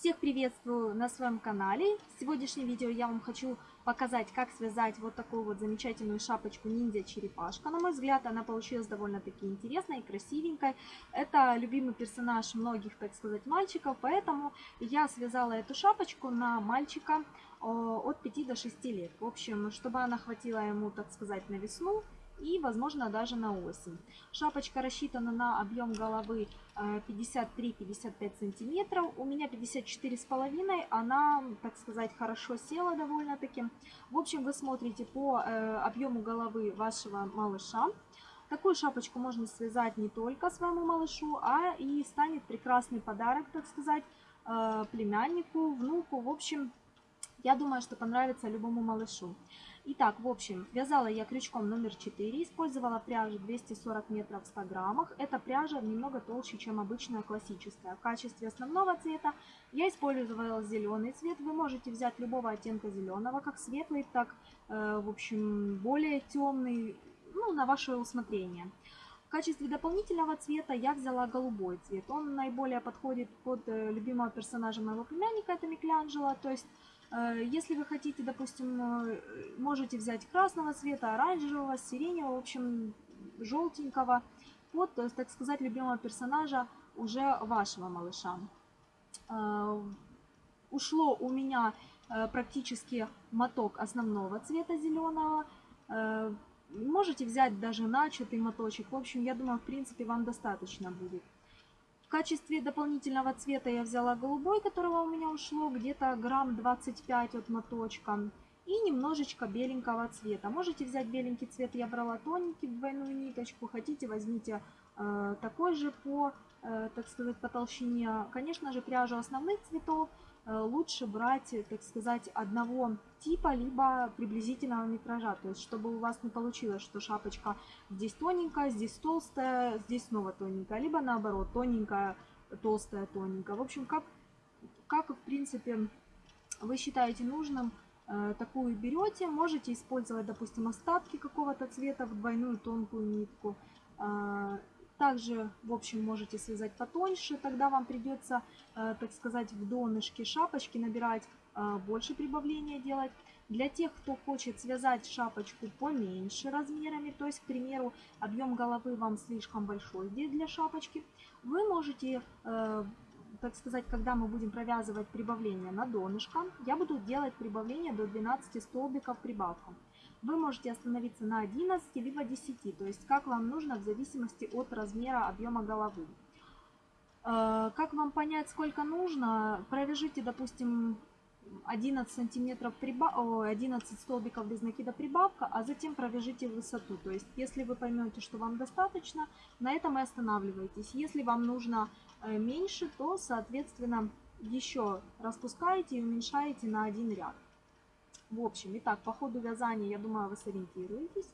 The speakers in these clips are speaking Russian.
Всех приветствую на своем канале. В сегодняшнем видео я вам хочу показать, как связать вот такую вот замечательную шапочку ниндзя черепашка. На мой взгляд, она получилась довольно-таки интересной и красивенькой. Это любимый персонаж многих, так сказать, мальчиков, поэтому я связала эту шапочку на мальчика от 5 до 6 лет. В общем, чтобы она хватила ему, так сказать, на весну и, возможно, даже на осень. Шапочка рассчитана на объем головы 53-55 э, сантиметров. У меня 54,5. Она, так сказать, хорошо села довольно-таки. В общем, вы смотрите по э, объему головы вашего малыша. Такую шапочку можно связать не только своему малышу, а и станет прекрасный подарок, так сказать, э, племяннику, внуку. В общем, я думаю, что понравится любому малышу. Итак, в общем, вязала я крючком номер 4, использовала пряжу 240 метров в 100 граммах. Эта пряжа немного толще, чем обычная классическая. В качестве основного цвета я использовала зеленый цвет. Вы можете взять любого оттенка зеленого, как светлый, так, э, в общем, более темный, ну, на ваше усмотрение. В качестве дополнительного цвета я взяла голубой цвет. Он наиболее подходит под э, любимого персонажа моего племянника, это Микеланджело. То есть если вы хотите, допустим, э, можете взять красного цвета, оранжевого, сиреневого, в общем, желтенького, под, э, так сказать, любимого персонажа уже вашего малыша. Ушло у меня практически моток основного цвета зеленого. Можете взять даже начатый моточек. В общем, я думаю, в принципе, вам достаточно будет. В качестве дополнительного цвета я взяла голубой, которого у меня ушло где-то грамм 25 от моточка. И немножечко беленького цвета. Можете взять беленький цвет, я брала тоненький двойную ниточку. Хотите, возьмите э, такой же по, э, так сказать, по толщине. Конечно же, пряжу основных цветов лучше брать, так сказать, одного типа, либо приблизительного метража. То есть, чтобы у вас не получилось, что шапочка здесь тоненькая, здесь толстая, здесь снова тоненькая, либо наоборот, тоненькая, толстая, тоненькая. В общем, как, как в принципе вы считаете нужным, э, такую берете. Можете использовать, допустим, остатки какого-то цвета в двойную тонкую нитку. Также, в общем, можете связать потоньше, тогда вам придется, э, так сказать, в донышке шапочки набирать э, больше прибавления делать. Для тех, кто хочет связать шапочку поменьше размерами, то есть, к примеру, объем головы вам слишком большой для шапочки, вы можете, э, так сказать, когда мы будем провязывать прибавление на донышко, я буду делать прибавление до 12 столбиков прибавком вы можете остановиться на 11 либо 10, то есть как вам нужно в зависимости от размера объема головы. Э, как вам понять, сколько нужно? Провяжите, допустим, 11 сантиметров прибав... 11 столбиков без накида прибавка, а затем провяжите высоту. То есть, если вы поймете, что вам достаточно, на этом и останавливайтесь. Если вам нужно э, меньше, то, соответственно, еще распускаете и уменьшаете на один ряд. В общем, итак, по ходу вязания, я думаю, вы сориентируетесь.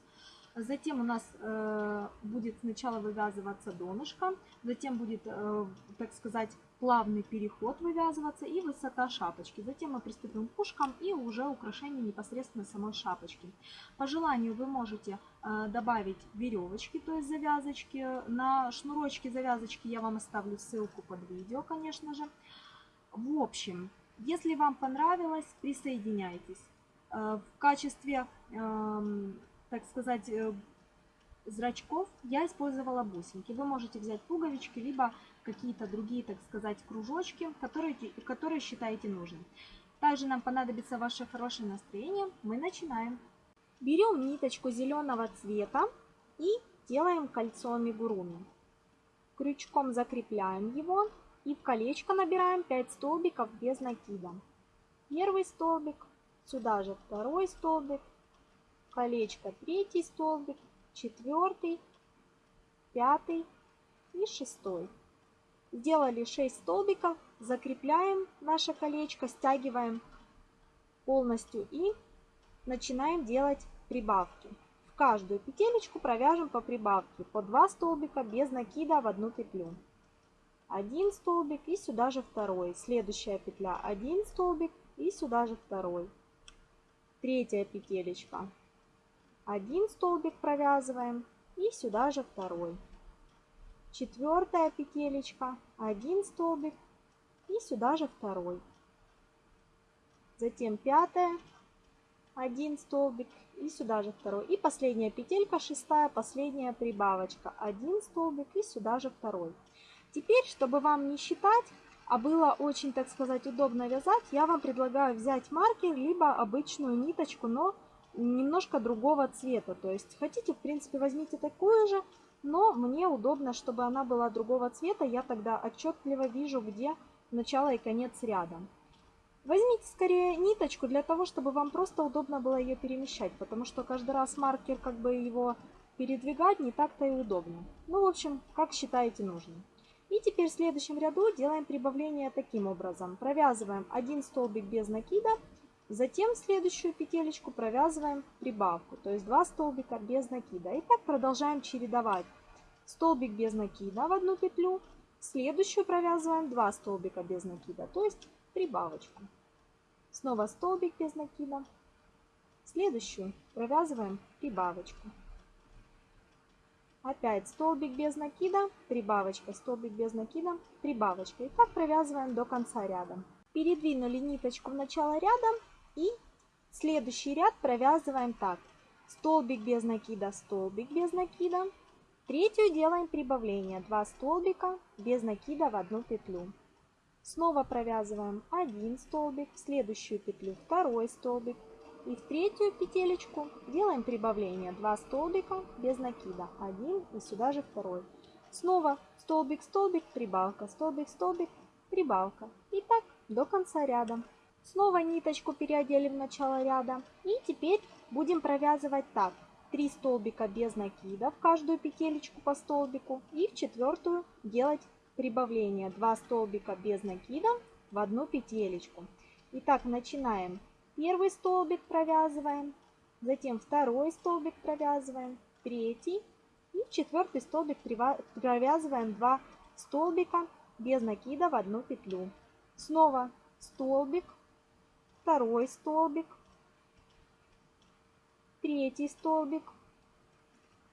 Затем у нас э, будет сначала вывязываться донышко, затем будет, э, так сказать, плавный переход вывязываться и высота шапочки. Затем мы приступим к ушкам и уже украшение непосредственно самой шапочки. По желанию вы можете э, добавить веревочки, то есть завязочки. На шнурочки завязочки я вам оставлю ссылку под видео, конечно же. В общем, если вам понравилось, присоединяйтесь. Э, в качестве, эм, так сказать, э, зрачков я использовала бусинки. Вы можете взять пуговички, либо какие-то другие, так сказать, кружочки, которые, которые считаете нужным. Также нам понадобится ваше хорошее настроение. Мы начинаем. Берем ниточку зеленого цвета и делаем кольцо амигуруми. Крючком закрепляем его и в колечко набираем 5 столбиков без накида. Первый столбик, Сюда же второй столбик, колечко третий столбик, четвертый, пятый и шестой. Сделали 6 столбиков, закрепляем наше колечко, стягиваем полностью и начинаем делать прибавки. В каждую петелечку провяжем по прибавке по 2 столбика без накида в одну петлю. Один столбик и сюда же второй. Следующая петля один столбик и сюда же второй третья петелечка. Один столбик провязываем и сюда же второй. Четвертая петелечка, один столбик, и сюда же второй. Затем пятая, один столбик и сюда же второй. И последняя петелька, шестая, последняя прибавочка. Один столбик и сюда же второй. Теперь, чтобы вам не считать, а было очень, так сказать, удобно вязать, я вам предлагаю взять маркер, либо обычную ниточку, но немножко другого цвета. То есть хотите, в принципе, возьмите такую же, но мне удобно, чтобы она была другого цвета. Я тогда отчетливо вижу, где начало и конец ряда. Возьмите скорее ниточку для того, чтобы вам просто удобно было ее перемещать, потому что каждый раз маркер, как бы его передвигать, не так-то и удобно. Ну, в общем, как считаете нужным. И теперь в следующем ряду делаем прибавление таким образом. Провязываем один столбик без накида, затем в следующую петелечку провязываем прибавку, то есть два столбика без накида. И так продолжаем чередовать. Столбик без накида в одну петлю, следующую провязываем два столбика без накида, то есть прибавочку. Снова столбик без накида. Следующую провязываем прибавочку. Опять столбик без накида, прибавочка, столбик без накида, прибавочка. И так провязываем до конца ряда. Передвинули ниточку в начало ряда и следующий ряд провязываем так. Столбик без накида, столбик без накида. Третью делаем прибавление. Два столбика без накида в одну петлю. Снова провязываем один столбик, в следующую петлю второй столбик. И в третью петелечку делаем прибавление. Два столбика без накида. Один и сюда же второй. Снова столбик, столбик, прибавка, столбик, столбик, прибавка. И так до конца ряда. Снова ниточку переодели в начало ряда. И теперь будем провязывать так. 3 столбика без накида в каждую петелечку по столбику. И в четвертую делать прибавление 2 столбика без накида в одну петелечку. Итак, начинаем. Первый столбик провязываем, затем второй столбик провязываем, третий и четвертый столбик провязываем 2 столбика без накида в одну петлю. Снова столбик, второй столбик, третий столбик,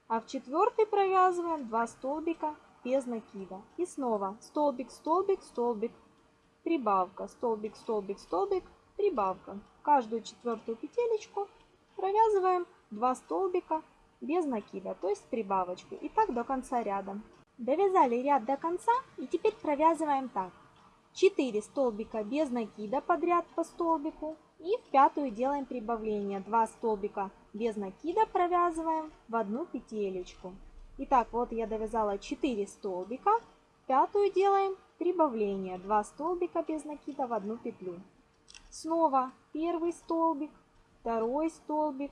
а в четвертый провязываем 2 столбика без накида. И снова столбик, столбик, столбик, прибавка, столбик, столбик, столбик, прибавка. Каждую четвертую петелечку провязываем 2 столбика без накида, то есть прибавочку. И так до конца ряда. Довязали ряд до конца и теперь провязываем так. 4 столбика без накида подряд по столбику. И в пятую делаем прибавление. 2 столбика без накида провязываем в одну петелечку. Итак, вот я довязала 4 столбика. Пятую делаем прибавление. 2 столбика без накида в одну петлю. Снова первый столбик, второй столбик,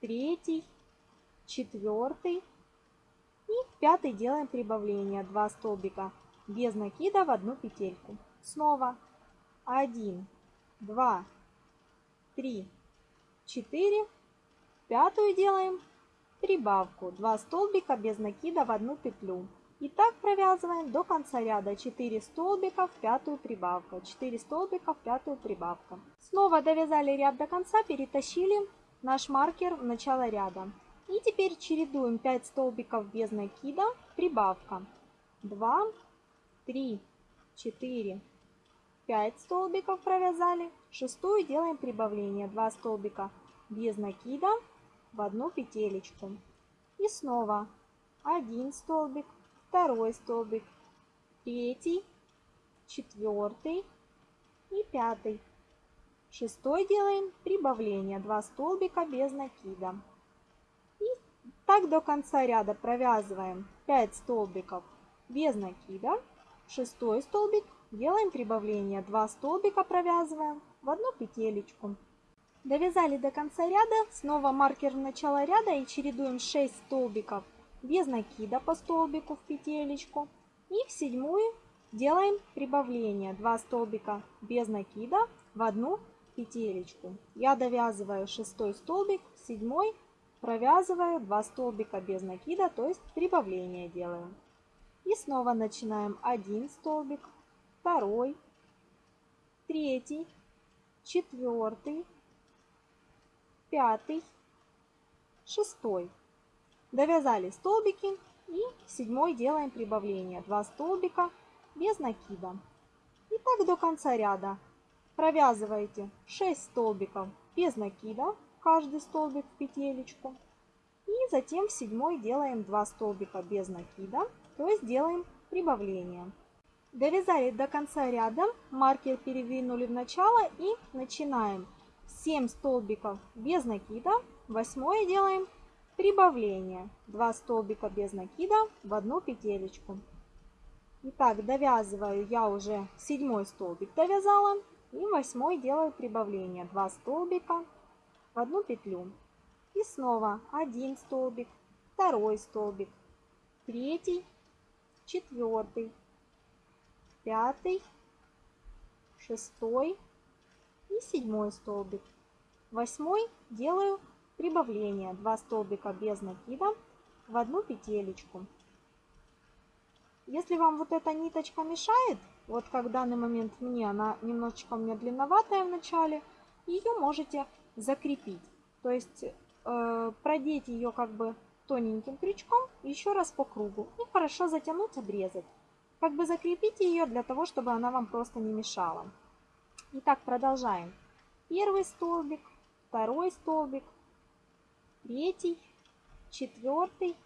третий, четвертый. И пятый делаем прибавление. 2 столбика без накида в одну петельку. Снова 1, 2, 3, 4. Пятую делаем прибавку 2 столбика без накида в одну петлю. И так провязываем до конца ряда 4 столбика в пятую прибавка, 4 столбика в пятую прибавка. Снова довязали ряд до конца, перетащили наш маркер в начало ряда. И теперь чередуем 5 столбиков без накида, прибавка 2, 3, 4, 5 столбиков провязали. Шестую делаем прибавление 2 столбика без накида, в одну петелечку. И снова один столбик, второй столбик, третий, четвертый и пятый. Шестой делаем прибавление, 2 столбика без накида. И так до конца ряда провязываем 5 столбиков без накида. Шестой столбик делаем прибавление, 2 столбика провязываем в одну петелечку. Довязали до конца ряда, снова маркер в начало ряда и чередуем 6 столбиков без накида по столбику в петелечку. И в седьмую делаем прибавление 2 столбика без накида в одну петелечку. Я довязываю шестой столбик, седьмой провязываю 2 столбика без накида, то есть прибавление делаю. И снова начинаем один столбик, второй, третий, четвертый, пятый, шестой. Довязали столбики и седьмой делаем прибавление. 2 столбика без накида. И так до конца ряда. Провязываете 6 столбиков без накида, каждый столбик в петелечку. И затем в седьмой делаем 2 столбика без накида, то есть делаем прибавление. Довязали до конца ряда, маркер передвинули в начало и начинаем. 7 столбиков без накида, восьмое делаем прибавление. 2 столбика без накида в одну петелечку. Итак, довязываю я уже седьмой столбик довязала. И восьмой делаю прибавление. 2 столбика в одну петлю. И снова один столбик, второй столбик, третий, четвертый, пятый, шестой и седьмой столбик. Восьмой делаю прибавление. 2 столбика без накида в одну петелечку. Если вам вот эта ниточка мешает, вот как в данный момент мне, она немножечко у меня длинноватая в начале, ее можете закрепить. То есть э, продеть ее как бы тоненьким крючком еще раз по кругу и хорошо затянуть, обрезать. Как бы закрепите ее для того, чтобы она вам просто не мешала. Итак, продолжаем. Первый столбик, второй столбик, третий, четвертый,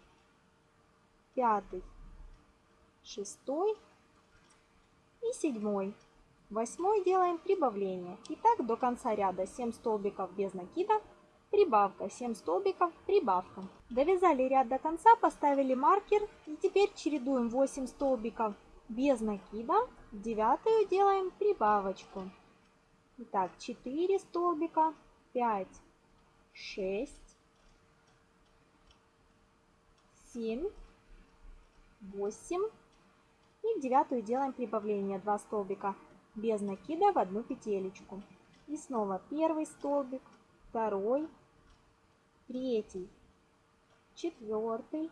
пятый шестой и седьмой. Восьмой делаем прибавление. И так до конца ряда 7 столбиков без накида, прибавка, 7 столбиков, прибавка. Довязали ряд до конца, поставили маркер и теперь чередуем 8 столбиков без накида, девятую делаем прибавочку. Итак, 4 столбика, 5, 6, 7, 8, и в девятую делаем прибавление 2 столбика без накида в одну петелечку. И снова первый столбик, второй, третий, четвертый,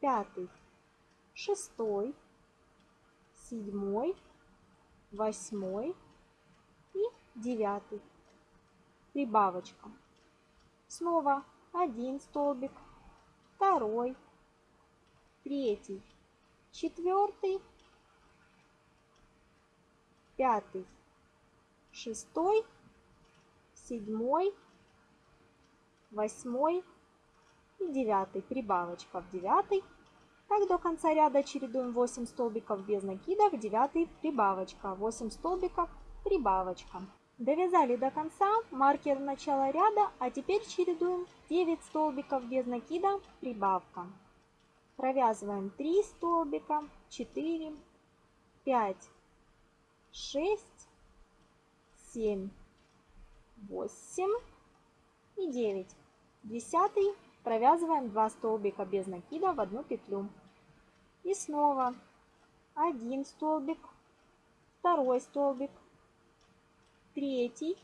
пятый, шестой, седьмой, восьмой и девятый. Прибавочка. Снова один столбик, второй, третий, четвертый, пятый, шестой, седьмой, восьмой и девятый. Прибавочка в девятый. Так до конца ряда чередуем 8 столбиков без накида, в девятый прибавочка, 8 столбиков, прибавочка. Довязали до конца, маркер начала ряда, а теперь чередуем 9 столбиков без накида, прибавка. Провязываем 3 столбика, 4, 5, 6, 7, 8 и 9. Десятый провязываем 2 столбика без накида в одну петлю. И снова один столбик, второй столбик, третий,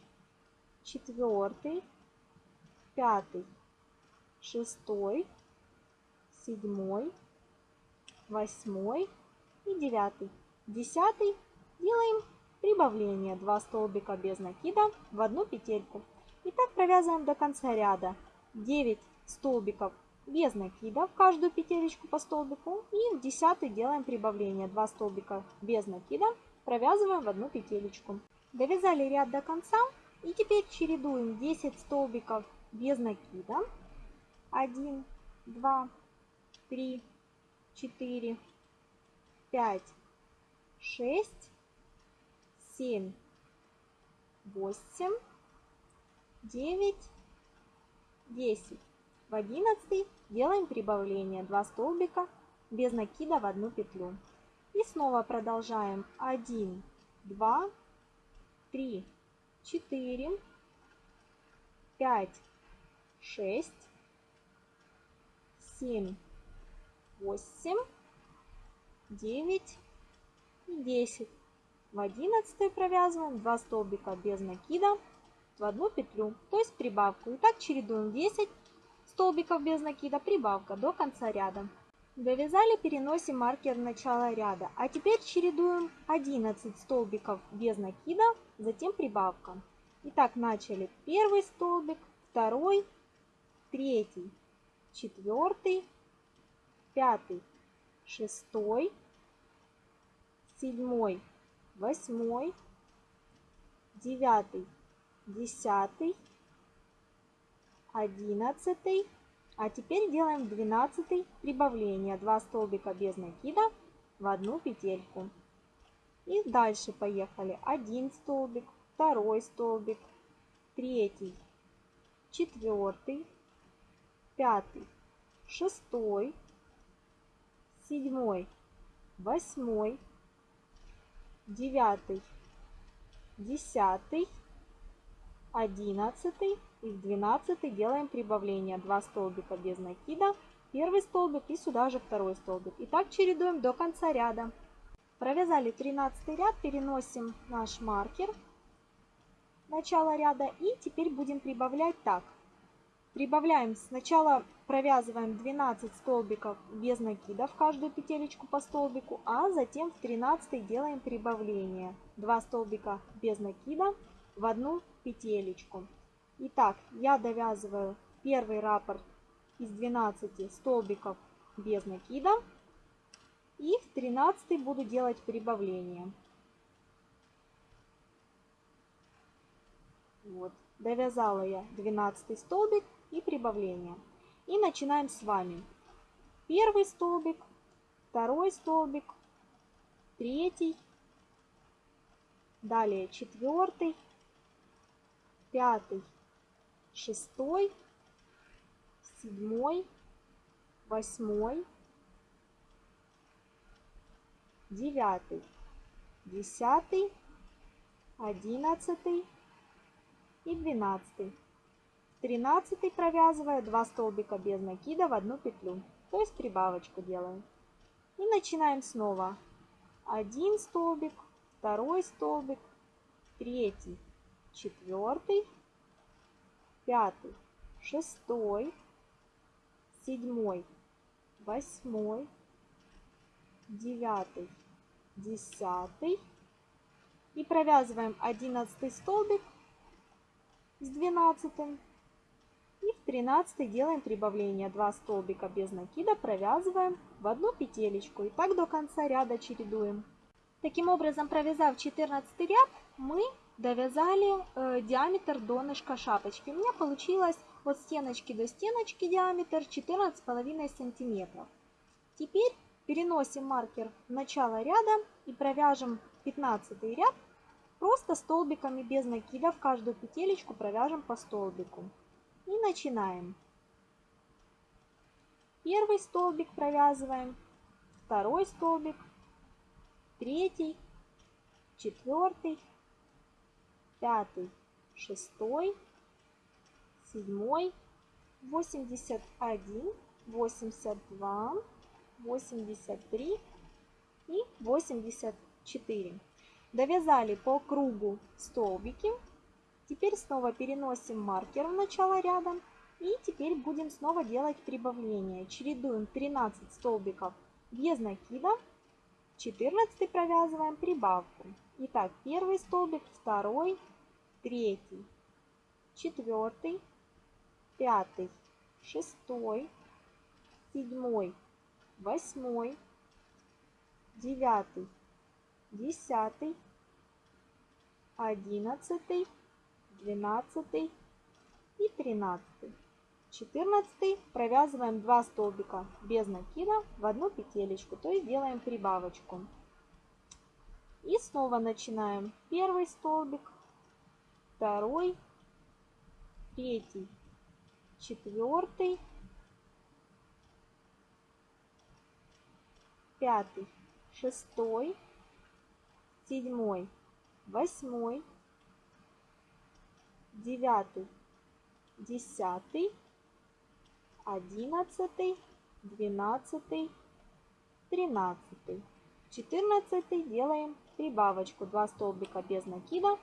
четвертый, пятый, шестой, седьмой, восьмой и девятый. Десятый делаем прибавление 2 столбика без накида в одну петельку. И так провязываем до конца ряда 9 столбиков без накида в каждую петелечку по столбику. И в десятый делаем прибавление 2 столбика без накида, провязываем в одну петелечку. Довязали ряд до конца. И теперь чередуем 10 столбиков без накида. 1, 2, три, четыре, пять, шесть, семь, восемь, девять, десять. В одиннадцатый делаем прибавление 2 столбика без накида в одну петлю. И снова продолжаем 1, 2, 3, 4, 5, 6, 7, 8, 9 и 10. В 11 провязываем 2 столбика без накида в одну петлю, то есть прибавку. И так чередуем 10 столбиков без накида, прибавка до конца ряда. Довязали, переносим маркер в начало ряда. А теперь чередуем 11 столбиков без накида, затем прибавка. Итак, начали первый столбик, второй, третий, четвертый, пятый, шестой, седьмой, восьмой, девятый, десятый, одиннадцатый. А теперь делаем двенадцатый прибавление. Два столбика без накида в одну петельку. И дальше поехали. Один столбик, второй столбик, третий, четвертый, пятый, шестой, седьмой, восьмой, девятый, десятый, одиннадцатый и в двенадцатый делаем прибавление. Два столбика без накида, первый столбик и сюда же второй столбик. И так чередуем до конца ряда. Провязали 13 ряд, переносим наш маркер начало ряда и теперь будем прибавлять так. Прибавляем сначала провязываем 12 столбиков без накида в каждую петелечку по столбику, а затем в 13 делаем прибавление. 2 столбика без накида в одну петелечку. Итак, я довязываю первый раппорт из 12 столбиков без накида. И в 13 буду делать прибавление. Вот. Довязала я 12 столбик и прибавление. И начинаем с вами. Первый столбик, второй столбик, третий, далее четвертый, пятый, шестой, седьмой, восьмой, девятый, десятый, одиннадцатый и двенадцатый. 13 провязывая 2 столбика без накида в одну петлю, то есть прибавочку делаем. И начинаем снова. Один столбик, второй столбик, третий, четвертый, пятый, шестой, седьмой, восьмой, девятый, десятый. И провязываем одиннадцатый столбик с двенадцатым и в 13 делаем прибавление. 2 столбика без накида провязываем в одну петелечку. И так до конца ряда чередуем. Таким образом, провязав 14 ряд, мы довязали э, диаметр донышка шапочки. У меня получилось от стеночки до стеночки диаметр 14,5 сантиметров. Теперь переносим маркер в начало ряда и провяжем 15 ряд просто столбиками без накида в каждую петелечку провяжем по столбику. И начинаем. Первый столбик провязываем, второй столбик, третий, четвертый, пятый, шестой, седьмой, восемьдесят один, восемьдесят два, восемьдесят три и восемьдесят четыре. Довязали по кругу столбики Теперь снова переносим маркер в начало ряда. И теперь будем снова делать прибавление. Чередуем 13 столбиков без накида. 14 провязываем прибавку. Итак, первый столбик, второй, третий, четвертый, пятый, шестой, седьмой, восьмой, девятый, десятый, одиннадцатый, 12 и 13. 14 провязываем 2 столбика без накида в одну петелечку, то есть делаем прибавочку. И снова начинаем первый столбик, второй, третий, четвертый, пятый, шестой, седьмой, восьмой, девятый, десятый, одиннадцатый, двенадцатый, тринадцатый. Четырнадцатый делаем прибавочку 2 столбика без накида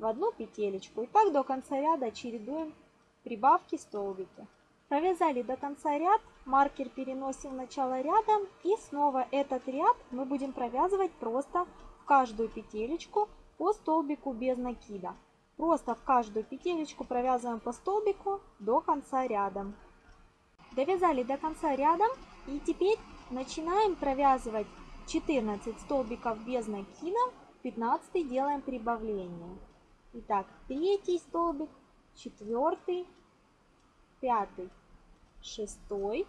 в одну петелечку. И так до конца ряда чередуем прибавки столбики. Провязали до конца ряд, маркер переносим в начало ряда и снова этот ряд мы будем провязывать просто в каждую петелечку по столбику без накида. Просто в каждую петелечку провязываем по столбику до конца ряда. Довязали до конца ряда и теперь начинаем провязывать 14 столбиков без накида В 15 делаем прибавление. Итак, третий столбик, четвертый, пятый, шестой,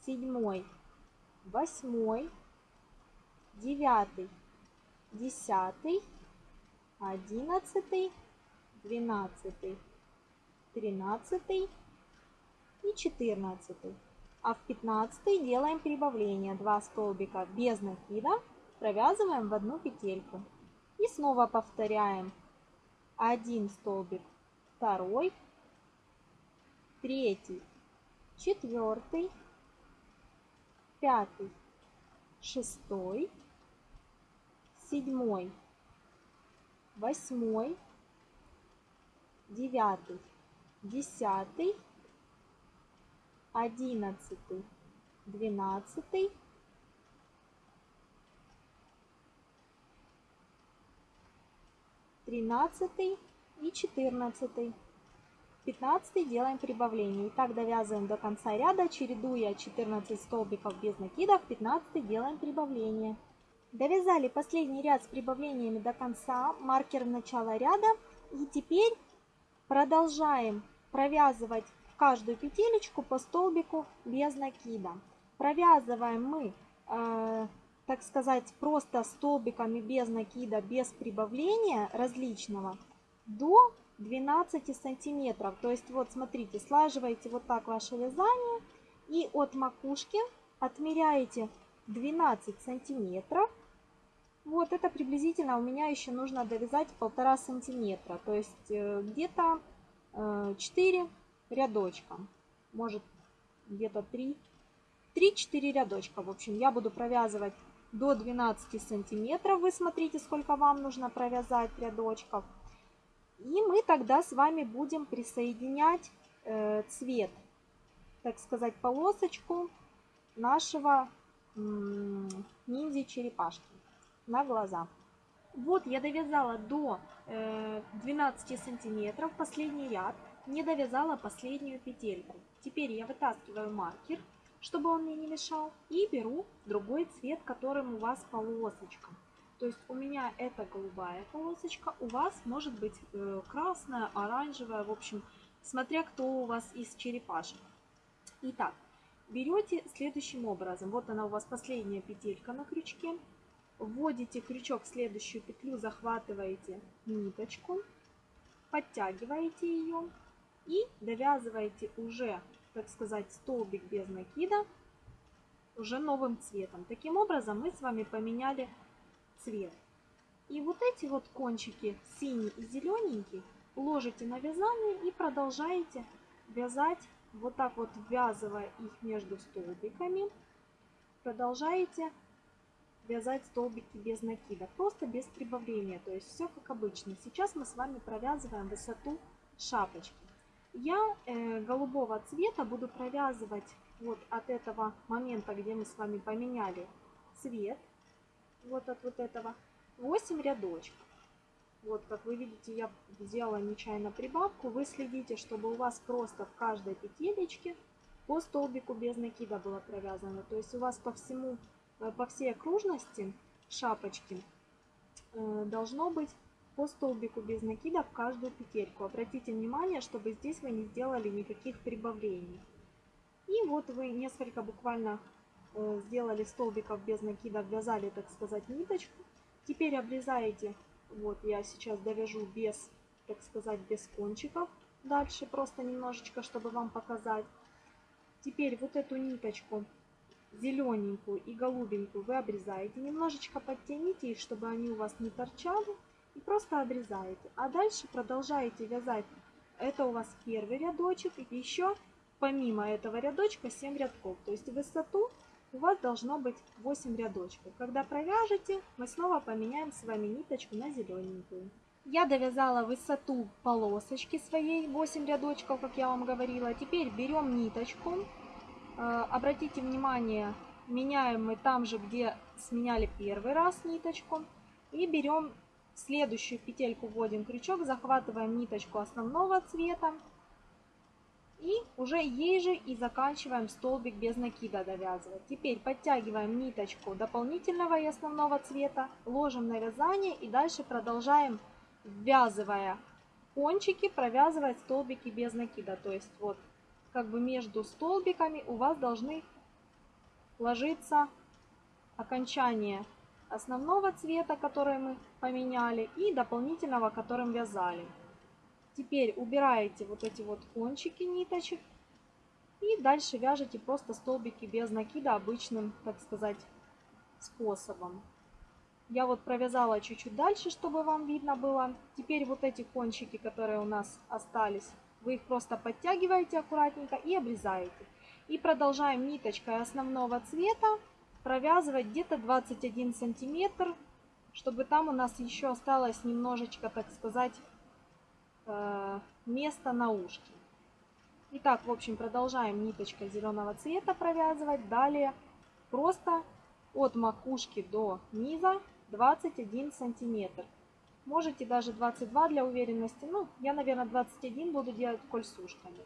седьмой, восьмой, девятый, десятый, одиннадцатый, двенадцатый, тринадцатый и четырнадцатый. А в пятнадцатый делаем прибавление. Два столбика без накида провязываем в одну петельку. И снова повторяем. Один столбик, второй, третий, четвертый, пятый, шестой, седьмой, восьмой, девятый, десятый, одиннадцатый, двенадцатый, тринадцатый и четырнадцатый. Пятнадцатый делаем прибавление. И так довязываем до конца ряда, чередуя 14 столбиков без накидов. Пятнадцатый делаем прибавление. Довязали последний ряд с прибавлениями до конца, маркер начала ряда. И теперь продолжаем провязывать в каждую петелечку по столбику без накида. Провязываем мы, э, так сказать, просто столбиками без накида, без прибавления различного до 12 сантиметров. То есть вот смотрите, слаживаете вот так ваше вязание и от макушки отмеряете 12 сантиметров вот это приблизительно у меня еще нужно довязать полтора сантиметра. То есть э, где-то 4 э, рядочка. Может где-то 3. 3-4 рядочка. В общем, я буду провязывать до 12 сантиметров. Вы смотрите, сколько вам нужно провязать рядочков. И мы тогда с вами будем присоединять э, цвет, так сказать, полосочку нашего ниндзя черепашки на глаза. Вот я довязала до 12 э, сантиметров последний ряд, не довязала последнюю петельку. Теперь я вытаскиваю маркер, чтобы он мне не мешал, и беру другой цвет, которым у вас полосочка. То есть у меня это голубая полосочка, у вас может быть э, красная, оранжевая, в общем, смотря кто у вас из черепашек. Итак, берете следующим образом. Вот она у вас последняя петелька на крючке. Вводите крючок в следующую петлю, захватываете ниточку, подтягиваете ее и довязываете уже, так сказать, столбик без накида уже новым цветом. Таким образом мы с вами поменяли цвет. И вот эти вот кончики, синий и зелененький, ложите на вязание и продолжаете вязать, вот так вот ввязывая их между столбиками. Продолжаете вязать столбики без накида, просто без прибавления, то есть все как обычно. Сейчас мы с вами провязываем высоту шапочки. Я э, голубого цвета буду провязывать вот от этого момента, где мы с вами поменяли цвет, вот от вот этого, 8 рядочков. Вот, как вы видите, я сделала нечаянно прибавку. Вы следите, чтобы у вас просто в каждой петелечке по столбику без накида было провязано. То есть у вас по всему Э, по всей окружности шапочки э, должно быть по столбику без накида в каждую петельку. Обратите внимание, чтобы здесь вы не сделали никаких прибавлений. И вот вы несколько буквально э, сделали столбиков без накида, ввязали, так сказать, ниточку. Теперь обрезаете, вот я сейчас довяжу без, так сказать, без кончиков. Дальше просто немножечко, чтобы вам показать. Теперь вот эту ниточку зелененькую и голубенькую вы обрезаете. Немножечко подтяните их, чтобы они у вас не торчали. И просто обрезаете. А дальше продолжаете вязать. Это у вас первый рядочек. И еще помимо этого рядочка 7 рядков. То есть высоту у вас должно быть 8 рядочков. Когда провяжете, мы снова поменяем с вами ниточку на зелененькую. Я довязала высоту полосочки своей 8 рядочков, как я вам говорила. Теперь берем ниточку Э, обратите внимание, меняем мы там же, где сменяли первый раз ниточку. И берем следующую петельку, вводим крючок, захватываем ниточку основного цвета. И уже ей же и заканчиваем столбик без накида довязывать. Теперь подтягиваем ниточку дополнительного и основного цвета, ложим на вязание и дальше продолжаем, ввязывая кончики, провязывать столбики без накида. То есть вот как бы между столбиками у вас должны ложиться окончание основного цвета, который мы поменяли, и дополнительного, которым вязали. Теперь убираете вот эти вот кончики ниточек и дальше вяжете просто столбики без накида обычным, так сказать, способом. Я вот провязала чуть-чуть дальше, чтобы вам видно было. Теперь вот эти кончики, которые у нас остались, вы их просто подтягиваете аккуратненько и обрезаете. И продолжаем ниточкой основного цвета провязывать где-то 21 сантиметр, чтобы там у нас еще осталось немножечко, так сказать, э, места на ушке. Итак, в общем, продолжаем ниточкой зеленого цвета провязывать. Далее просто от макушки до низа 21 сантиметр. Можете даже 22 для уверенности. Ну, я, наверное, 21 буду делать коль ушками.